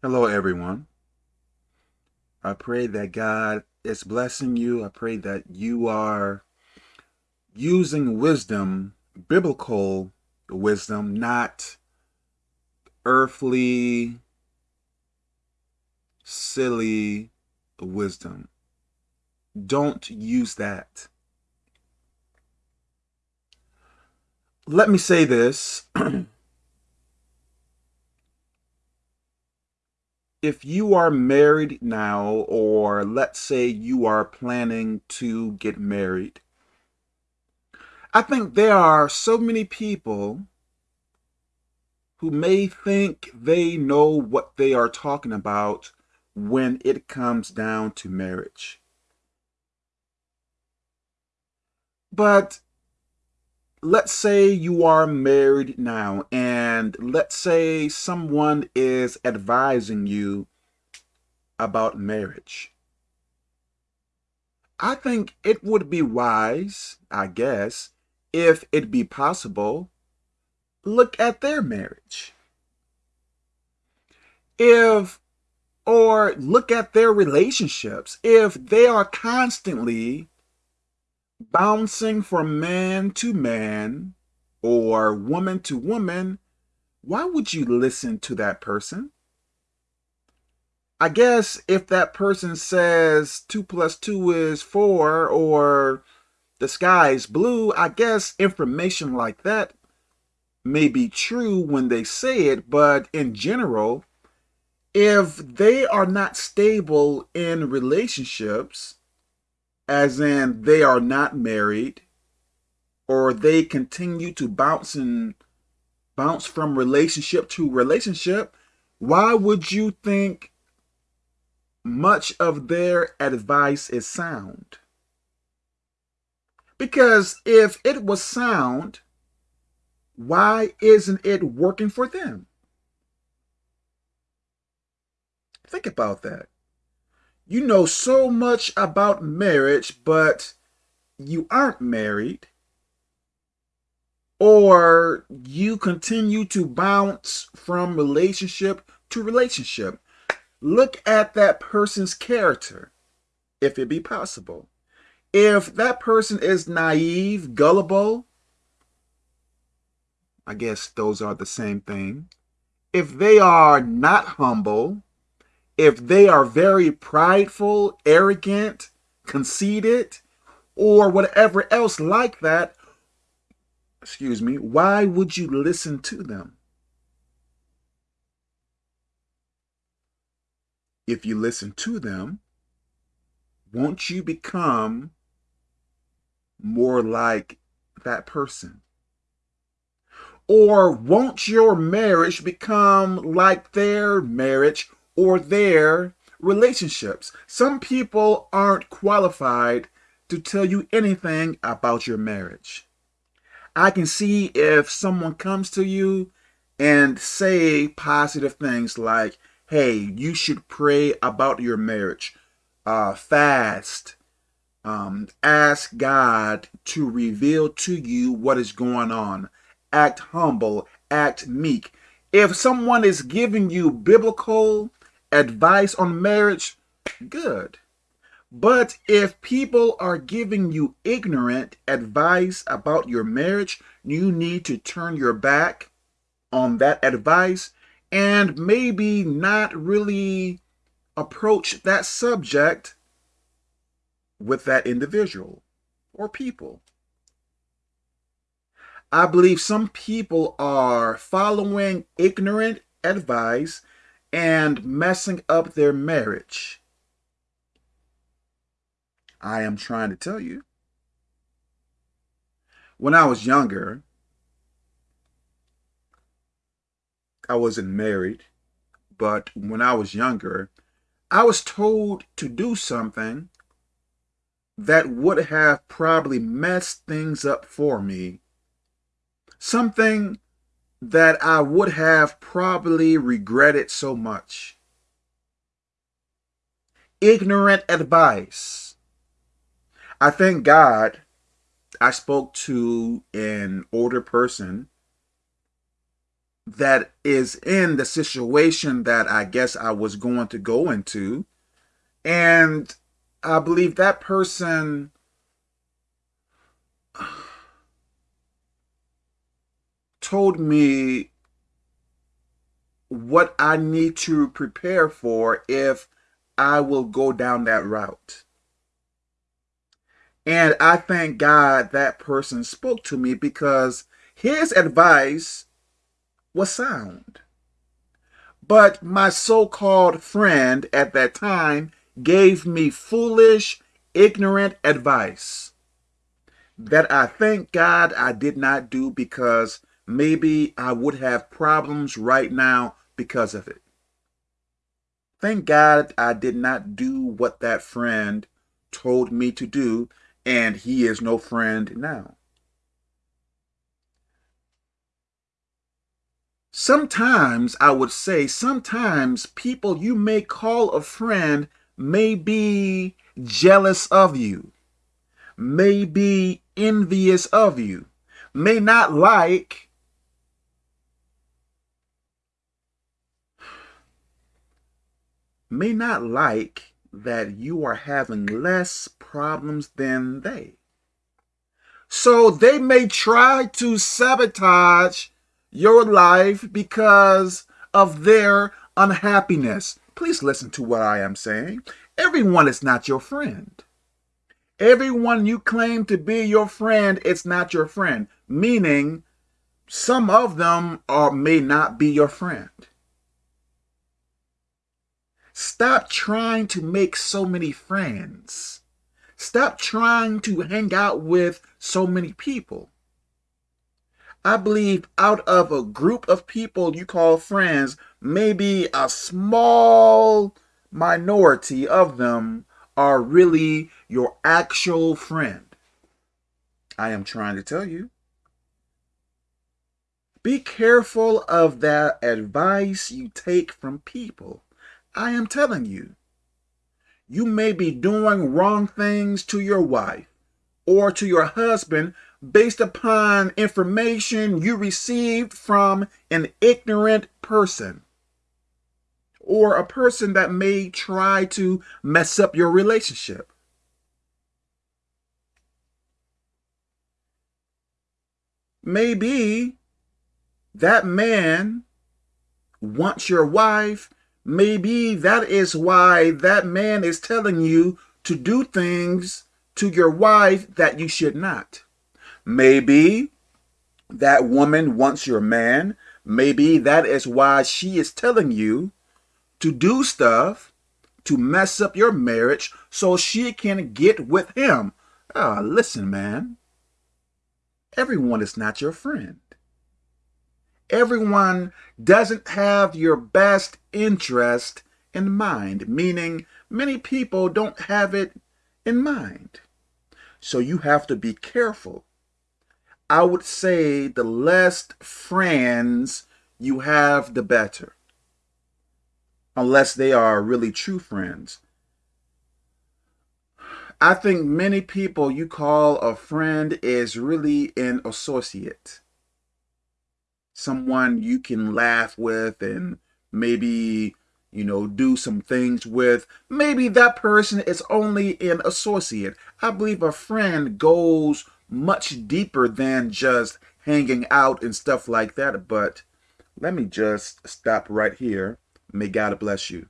Hello, everyone. I pray that God is blessing you. I pray that you are using wisdom, biblical wisdom, not earthly, silly wisdom. Don't use that. Let me say this. if you are married now, or let's say you are planning to get married, I think there are so many people who may think they know what they are talking about when it comes down to marriage. But let's say you are married now and let's say someone is advising you about marriage. I think it would be wise, I guess, if it be possible, look at their marriage. If, or look at their relationships. If they are constantly bouncing from man to man or woman to woman, why would you listen to that person? I guess if that person says 2 plus 2 is 4 or the sky is blue, I guess information like that may be true when they say it, but in general, if they are not stable in relationships, as in they are not married or they continue to bounce and bounce from relationship to relationship, why would you think much of their advice is sound? Because if it was sound, why isn't it working for them? Think about that you know so much about marriage, but you aren't married, or you continue to bounce from relationship to relationship. Look at that person's character, if it be possible. If that person is naive, gullible, I guess those are the same thing. If they are not humble, if they are very prideful, arrogant, conceited, or whatever else like that, excuse me, why would you listen to them? If you listen to them, won't you become more like that person? Or won't your marriage become like their marriage or their relationships. Some people aren't qualified to tell you anything about your marriage. I can see if someone comes to you and say positive things like, hey, you should pray about your marriage, uh, fast, um, ask God to reveal to you what is going on, act humble, act meek. If someone is giving you biblical advice on marriage, good. But if people are giving you ignorant advice about your marriage, you need to turn your back on that advice and maybe not really approach that subject with that individual or people. I believe some people are following ignorant advice and messing up their marriage. I am trying to tell you. When I was younger, I wasn't married, but when I was younger, I was told to do something that would have probably messed things up for me. Something that I would have probably regretted so much. Ignorant advice. I thank God I spoke to an older person that is in the situation that I guess I was going to go into. And I believe that person told me what I need to prepare for if I will go down that route. And I thank God that person spoke to me because his advice was sound. But my so-called friend at that time gave me foolish, ignorant advice that I thank God I did not do because maybe I would have problems right now because of it. Thank God I did not do what that friend told me to do, and he is no friend now. Sometimes, I would say, sometimes people you may call a friend may be jealous of you, may be envious of you, may not like may not like that you are having less problems than they. So they may try to sabotage your life because of their unhappiness. Please listen to what I am saying. Everyone is not your friend. Everyone you claim to be your friend, it's not your friend. Meaning, some of them are may not be your friend. Stop trying to make so many friends. Stop trying to hang out with so many people. I believe out of a group of people you call friends, maybe a small minority of them are really your actual friend. I am trying to tell you. Be careful of that advice you take from people. I am telling you, you may be doing wrong things to your wife or to your husband based upon information you received from an ignorant person or a person that may try to mess up your relationship. Maybe that man wants your wife Maybe that is why that man is telling you to do things to your wife that you should not. Maybe that woman wants your man. Maybe that is why she is telling you to do stuff to mess up your marriage so she can get with him. Ah, listen, man. Everyone is not your friend everyone doesn't have your best interest in mind, meaning many people don't have it in mind. So you have to be careful. I would say the less friends you have, the better. Unless they are really true friends. I think many people you call a friend is really an associate someone you can laugh with and maybe you know do some things with. Maybe that person is only an associate. I believe a friend goes much deeper than just hanging out and stuff like that but let me just stop right here. May god bless you